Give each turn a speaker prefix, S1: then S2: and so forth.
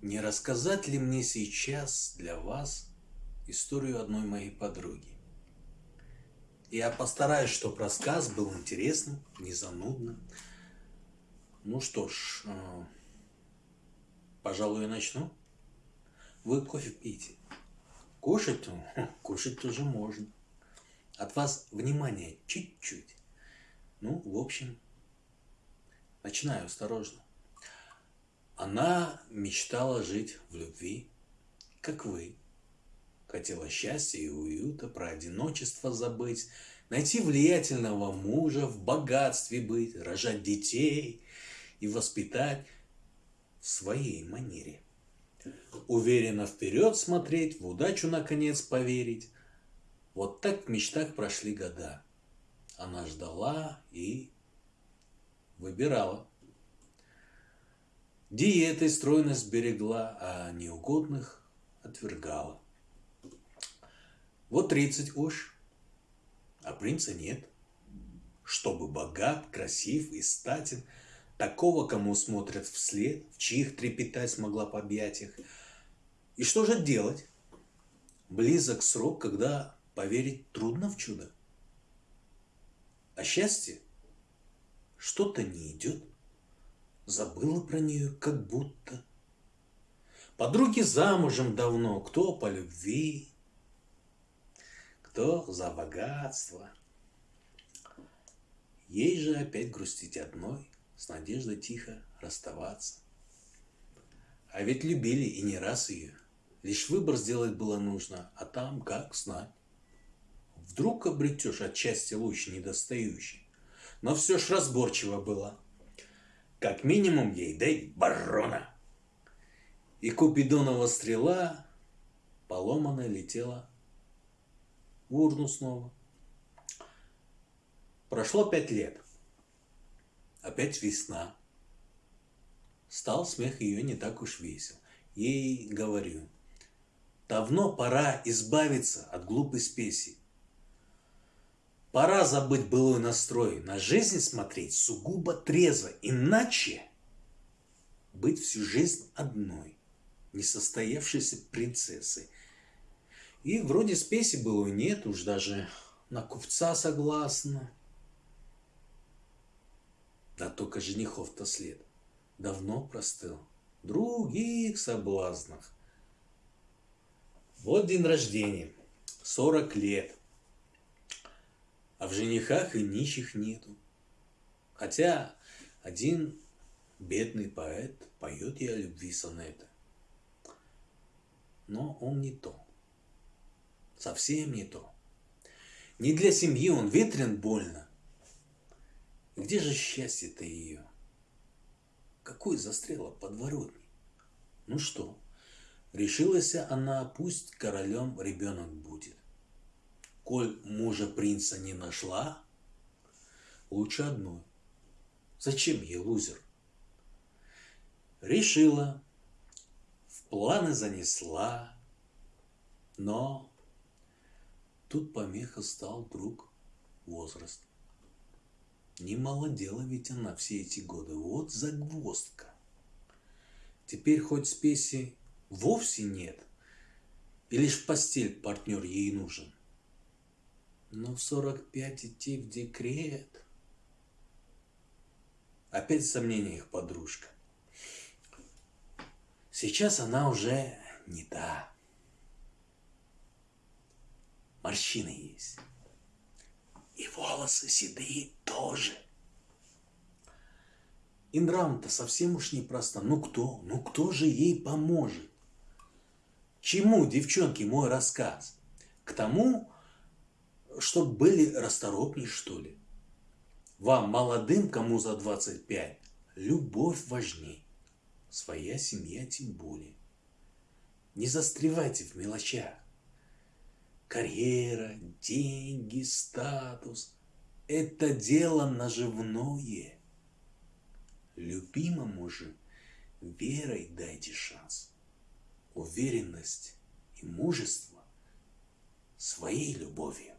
S1: Не рассказать ли мне сейчас для вас историю одной моей подруги? Я постараюсь, чтобы рассказ был интересным, не занудным. Ну что ж, э, пожалуй, я начну. Вы кофе пьете? Кушать? Кушать тоже можно. От вас внимание чуть-чуть. Ну, в общем, начинаю осторожно. Она мечтала жить в любви, как вы. Хотела счастья и уюта, про одиночество забыть, найти влиятельного мужа, в богатстве быть, рожать детей и воспитать в своей манере. Уверенно вперед смотреть, в удачу наконец поверить. Вот так в мечтах прошли года. Она ждала и выбирала. Диетой стройность берегла, а неугодных отвергала. Вот тридцать уж, а принца нет. Чтобы богат, красив и статен, такого, кому смотрят вслед, в чьих трепетать смогла по объятиях. И что же делать? Близок срок, когда поверить трудно в чудо. А счастье что-то не идет забыла про нее как будто. Подруги замужем давно, кто по любви, кто за богатство. Ей же опять грустить одной, с надеждой тихо расставаться. А ведь любили и не раз ее. Лишь выбор сделать было нужно, а там как знать. Вдруг обретешь от счастья луч недостающий. Но все ж разборчиво было. Как минимум ей дай барона. И Купидонова стрела поломанная летела в урну снова. Прошло пять лет. Опять весна. Стал смех ее не так уж весел. Ей говорю, давно пора избавиться от глупой спеси. Пора забыть былой настрой, на жизнь смотреть сугубо трезво, иначе быть всю жизнь одной, несостоявшейся принцессой. И вроде спеси было нет, уж даже на купца согласна. Да только женихов-то след давно простыл, других соблазнах. Вот день рождения, сорок лет а в женихах и нищих нету. Хотя один бедный поэт поет и о любви сонета. Но он не то. Совсем не то. Не для семьи он ветрен больно. Где же счастье-то ее? Какой застряла подворотни? Ну что, решилась она, пусть королем ребенок будет коль мужа принца не нашла, лучше одной. Зачем ей лузер? Решила, в планы занесла, но тут помеха стал друг возраст. Не молодела ведь она все эти годы, вот загвоздка. Теперь хоть спеси вовсе нет, и лишь в постель партнер ей нужен. Но в 45 идти в декрет. Опять в сомнениях подружка. Сейчас она уже не та. Морщины есть. И волосы седые тоже. Индрам-то совсем уж непросто. Ну кто? Ну кто же ей поможет? Чему, девчонки, мой рассказ? К тому, чтобы были расторопней, что ли. Вам, молодым, кому за 25, любовь важней. Своя семья тем более. Не застревайте в мелочах. Карьера, деньги, статус – это дело наживное. Любимому же верой дайте шанс. Уверенность и мужество своей любовью.